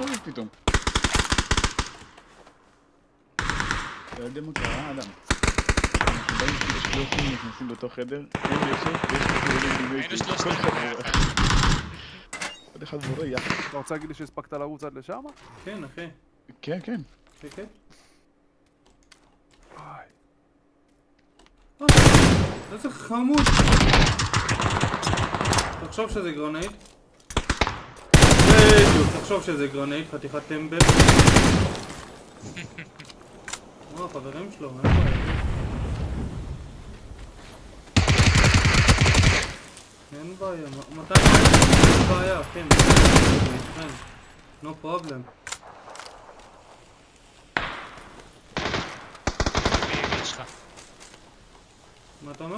מסתובב פתאום? לא יודע מה קרה, אדם. אנחנו באים כאילו שלושים נכנסים באותו חדר, אין נשק, יש כאילו דימי היינו כל אחד. עוד אחד בורח. אתה רוצה להגיד לי שהספקת לרוץ עד לשם? כן, אחי. כן, כן. כן, כן. אה, איזה חמוד. תחשוב שזה גרנייט. תחשוב שזה גרנייט, חתיכת טמבל. או, החברים שלו, אין בעיה. אין בעיה, מתי? אין בעיה, כן. no problem. מה אתה אומר?